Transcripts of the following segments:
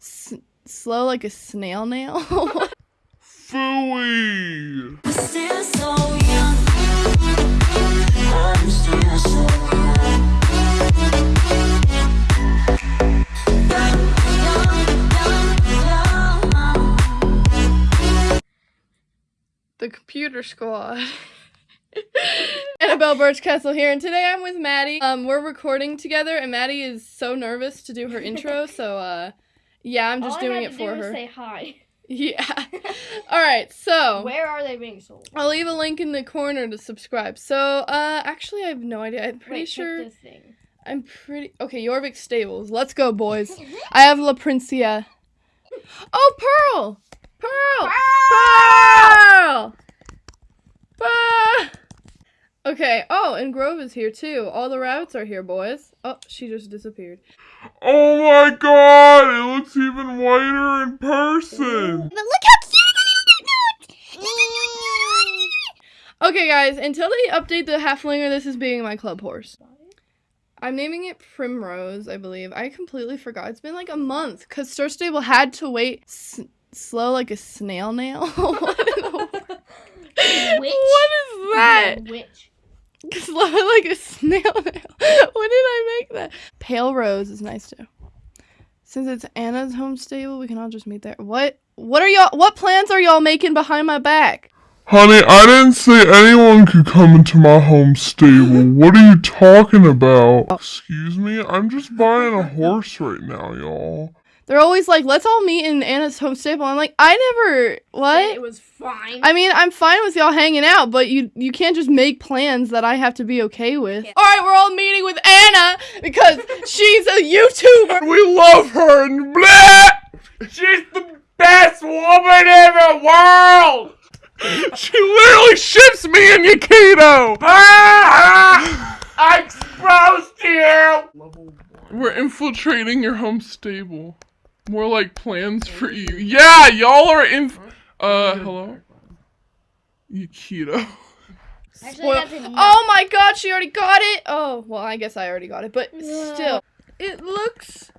S slow like a snail nail. Young. the computer squad. Annabelle Birchcastle here, and today I'm with Maddie. Um, we're recording together, and Maddie is so nervous to do her intro, so uh, yeah, I'm just All doing it for do her. Say hi. Yeah. All right, so Where are they being sold? I'll leave a link in the corner to subscribe. So, uh, actually, I have no idea. I'm pretty Wait, sure. This thing. I'm pretty okay. Jorvik Stables. Let's go, boys. I have La Princia. Oh, Pearl! Pearl! Pearl! Ah! Okay. Oh, and Grove is here too. All the rabbits are here, boys. Oh, she just disappeared. Oh my god, it looks even whiter in person! But look how cute! Okay, guys. Until they update the Haflinger, this is being my club horse. I'm naming it Primrose, I believe. I completely forgot. It's been like a month because Star Stable had to wait s- slow like a snail nail. what, in the wo- Witch? what is that? Witch. Slow like a snail nail. when did I make that? Pale Rose is nice too. Since it's Anna's home stable, we can all just meet there. What? What are y'all? What plans are y'all making behind my back? Honey, I didn't say anyone could come into my home stable. What are you talking about? Excuse me? I'm just buying a horse right now, y'all. They're always like, "Let's all meet in Anna's home stable." I'm like, I never. Said What? It was fine. I mean, I'm fine with y'all hanging out, but you you can't just make plans that I have to be okay with. Yeah. All right, we're all meeting with Anna because she's a YouTuber. We love her and blah! She's the best woman in the world! She literally ships me and Yukito! Ah! I exposed you! We're infiltrating your home stable. More like plans for you. Yeah, y'all are in. Uh, hello? Yukito. Actually, Spoil- oh my god, she already got it. Oh, well, I guess I already got it, but still, it looks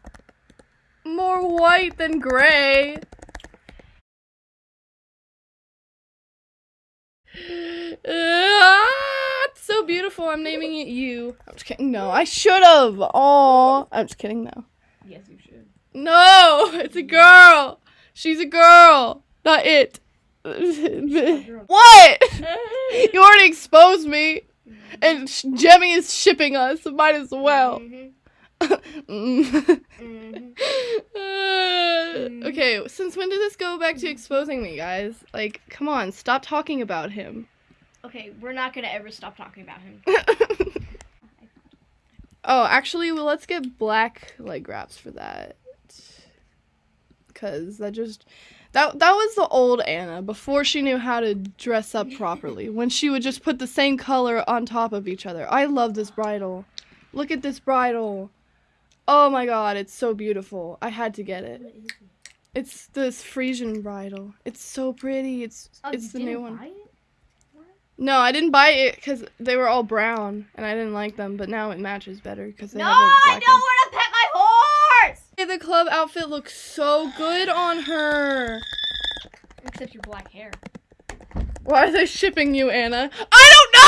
more white than gray. Ah, it's so beautiful. I'm naming it you. I'm just kidding. No, I should have. Oh, I'm just kidding. No, Yes, you should. No, it's a girl. She's a girl, not it. what? You already exposed me. And Sh- Jemmy is shipping us. so Might as well. Mhm. Mm. Mhm. Uh, okay, since when did this go back to exposing me, guys? Like, come on, stop talking about him. Okay, we're not gonna ever stop talking about him. oh, actually, well, let's get black leg wraps for that. Cause that just that that was the old Anna before she knew how to dress up properly. when she would just put the same color on top of each other. I love this bridle. Look at this bridle. Oh my god, it's so beautiful. I had to get it. It's this Frisian bridle. It's so pretty. It's Oh, it's the new one. No, I didn't buy it because they were all brown and I didn't like them. But now it matches better because they No, have a I black don't one. want to pet my horse. Hey, the club outfit looks so good on her. Except your black hair. Why are they shipping you, Anna? I don't know.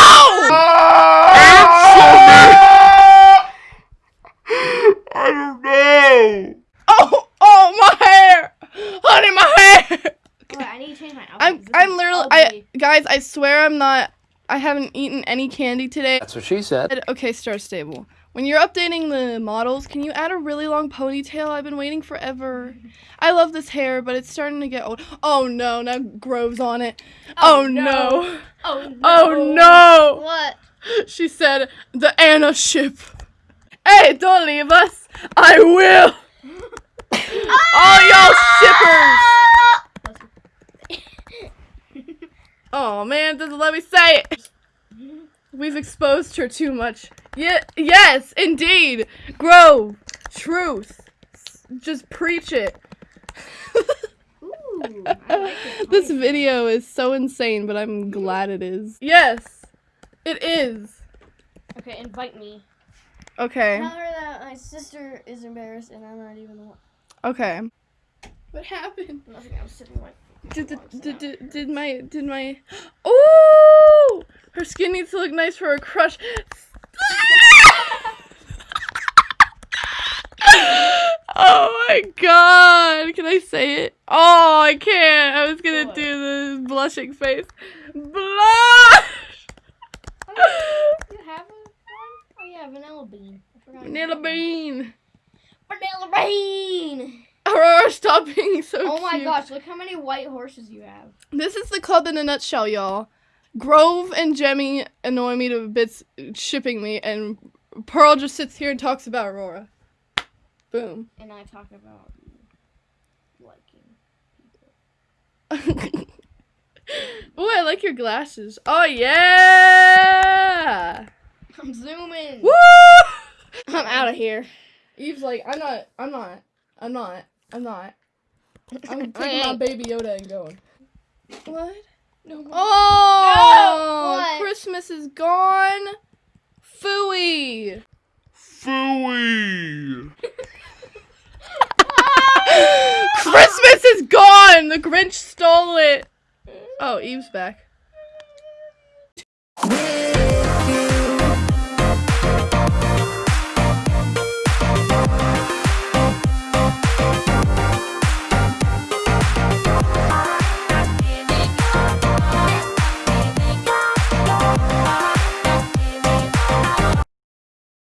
I don't know! Oh, oh, my hair, honey, my hair. Wait, I need to change my outfit. I'm, 'cause this I'm is literally, I, guys, I swear I'm not. I haven't eaten any candy today. That's what she said. Okay, Star Stable. When you're updating the models, can you add a really long ponytail? I've been waiting forever. I love this hair, but it's starting to get old. Oh no, now Grove's on it. Oh, Oh, no. no. Oh, oh no. Oh no. What? She said, the Anna ship. Hey, don't leave us. I will. Ah! All y'all shippers. Oh man, doesn't let me say it. We've exposed her too much. Yeah, yes, indeed. Grow truth. Just preach it. Ooh, I like this this video is so insane, but I'm glad it is. Yes, it is. Okay, invite me. Okay, Tell her that my sister is embarrassed and I'm not even the one. okay. What happened? Nothing. I was sipping my. Did, did, did, did, my did my oh her skin needs to look nice for her crush. oh my god! Can I say it? Oh, I can't. I was gonna do the blushing face. Blush. You have one? Oh yeah, vanilla bean. I forgot. Vanilla bean. Vanilla bean. Aurora, stop being so Oh my cute. gosh! Look how many white horses you have. This is the club in a nutshell, y'all. Grove and Jemmy annoy me to bits shipping me, and Pearl just sits here and talks about Aurora. Boom. And I talk about liking. people. Ooh, I like your glasses. Oh yeah! I'm zooming. Woo! I'm out of here. Eve's like, I'm not, I'm not, I'm not, I'm not. I'm taking my baby Yoda and going. What? No. More. Oh! No! Christmas is gone. Fooey. Fooey. Christmas is gone. The Grinch stole it. Oh, Eve's back.